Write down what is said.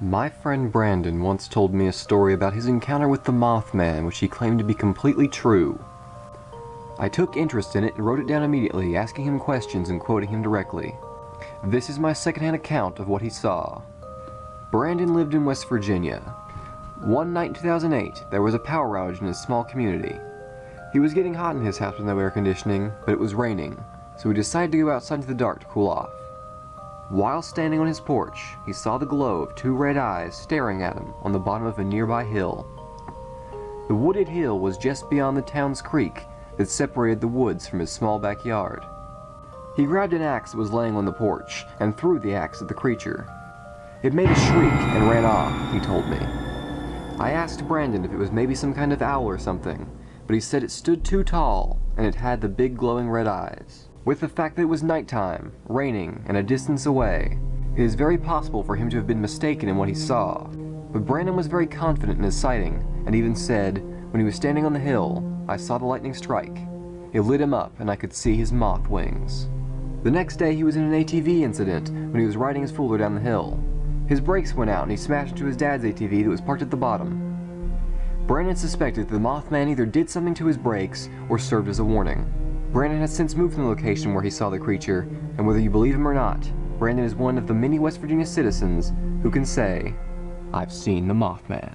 My friend Brandon once told me a story about his encounter with the Mothman which he claimed to be completely true. I took interest in it and wrote it down immediately, asking him questions and quoting him directly. This is my secondhand account of what he saw. Brandon lived in West Virginia. One night in 2008, there was a power outage in his small community. He was getting hot in his house with no air conditioning, but it was raining, so he decided to go outside into the dark to cool off. While standing on his porch, he saw the glow of two red eyes staring at him on the bottom of a nearby hill. The wooded hill was just beyond the town's creek that separated the woods from his small backyard. He grabbed an axe that was laying on the porch and threw the axe at the creature. It made a shriek and ran off, he told me. I asked Brandon if it was maybe some kind of owl or something, but he said it stood too tall and it had the big glowing red eyes. With the fact that it was nighttime, raining, and a distance away, it is very possible for him to have been mistaken in what he saw. But Brandon was very confident in his sighting, and even said, when he was standing on the hill, I saw the lightning strike. It lit him up and I could see his moth wings. The next day he was in an ATV incident when he was riding his Fuller down the hill. His brakes went out and he smashed into his dad's ATV that was parked at the bottom. Brandon suspected that the Mothman either did something to his brakes or served as a warning. Brandon has since moved from the location where he saw the creature, and whether you believe him or not, Brandon is one of the many West Virginia citizens who can say, I've seen the Mothman.